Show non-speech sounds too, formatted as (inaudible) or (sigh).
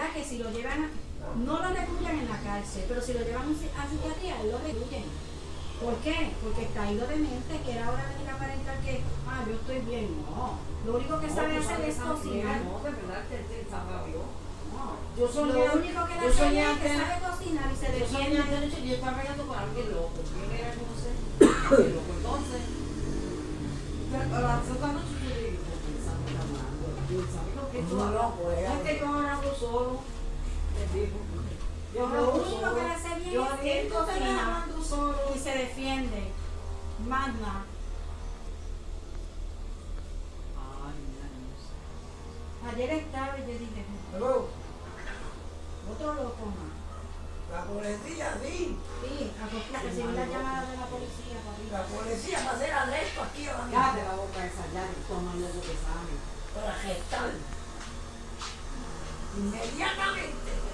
¿verdad? Que si lo llevan, a- no lo recluyan en la cárcel, pero si lo llevan a psiquiatría, lo recluyen. ¿Por qué? Porque está ido de mente, que era hora de aparentar que, ah, yo estoy bien. No, lo único que sabe hacer es cocinar. No, de verdad que te estaba yo. No. Yo soñé, Lo único que yo soñé hace es que sabe cocinar y se Yo soñé defiende. anoche y yo estaba peleando con alguien loco. ¿Quién era? No sé. Loco. Entonces, (coughs) pero a las otra noche yo le digo, que tú pues. No es que yo ahora hablo solo. Yo Lo único que le hace bien Yo es que él tú estás cocina. hablando solo. y se defiende. Sé. Ayer estaba y yo dije, Hello, otro loco más. la policía, sí. Sí, recibí la llamada de la policía, papi. La policía va a hacer arresto aquí mismo. Cállate la boca esa ya, que tomando eso que sabe. Para gestar. Inmediatamente.